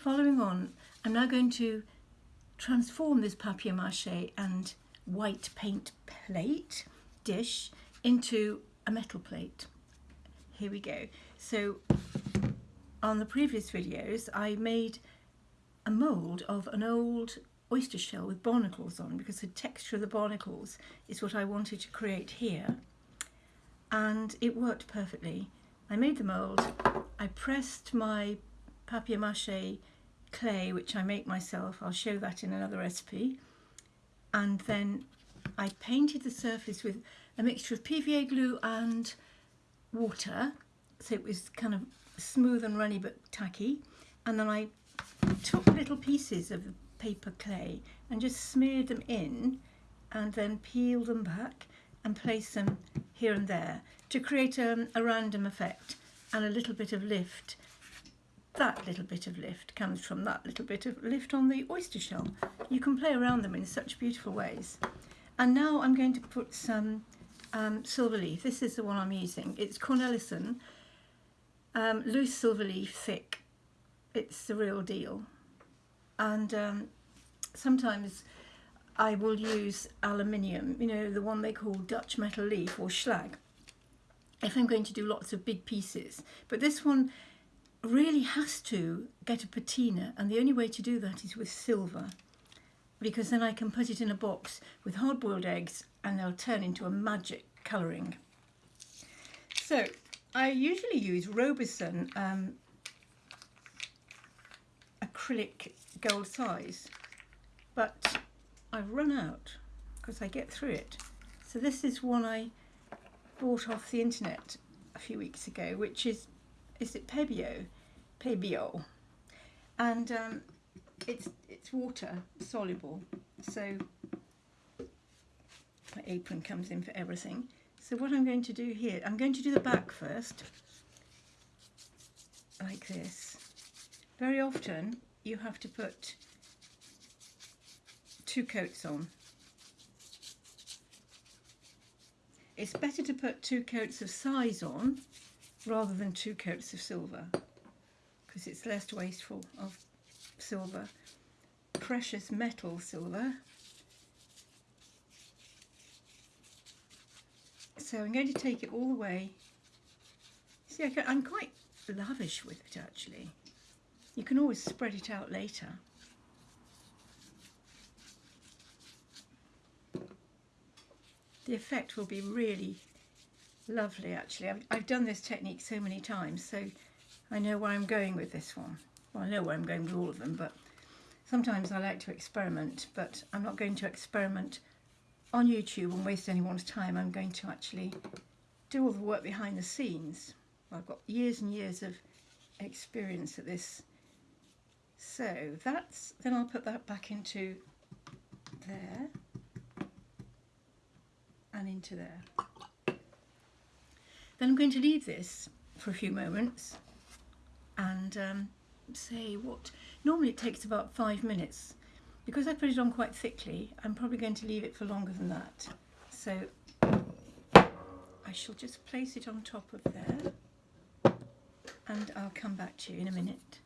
following on, I'm now going to transform this papier-mâché and white paint plate dish into a metal plate. Here we go. So on the previous videos I made a mould of an old oyster shell with barnacles on because the texture of the barnacles is what I wanted to create here and it worked perfectly. I made the mould, I pressed my papier-mâché clay which I make myself, I'll show that in another recipe. And then I painted the surface with a mixture of PVA glue and water. So it was kind of smooth and runny but tacky. And then I took little pieces of paper clay and just smeared them in and then peeled them back and placed them here and there to create a, a random effect and a little bit of lift that little bit of lift comes from that little bit of lift on the oyster shell. You can play around them in such beautiful ways. And now I'm going to put some um, silver leaf. This is the one I'm using. It's Cornelissen um, loose silver leaf thick. It's the real deal. And um, sometimes I will use aluminium, you know, the one they call Dutch metal leaf or schlag, if I'm going to do lots of big pieces. But this one really has to get a patina and the only way to do that is with silver because then I can put it in a box with hard-boiled eggs and they'll turn into a magic colouring. So I usually use Roberson um, acrylic gold size, but I've run out because I get through it. So this is one I bought off the internet a few weeks ago, which is, is it Pebeo? Pebeo. And um, it's, it's water soluble, so my apron comes in for everything. So what I'm going to do here, I'm going to do the back first, like this. Very often you have to put two coats on. It's better to put two coats of size on rather than two coats of silver because it's less wasteful of silver. Precious metal silver So I'm going to take it all the way. See, I am quite lavish with it actually. You can always spread it out later. The effect will be really lovely actually. I've, I've done this technique so many times so I know where I'm going with this one. Well, I know where I'm going with all of them, but sometimes I like to experiment, but I'm not going to experiment on YouTube and waste anyone's time. I'm going to actually do all the work behind the scenes. I've got years and years of experience at this. So that's, then I'll put that back into there and into there. Then I'm going to leave this for a few moments and um, say what, normally it takes about five minutes because I put it on quite thickly, I'm probably going to leave it for longer than that. So I shall just place it on top of there and I'll come back to you in a minute.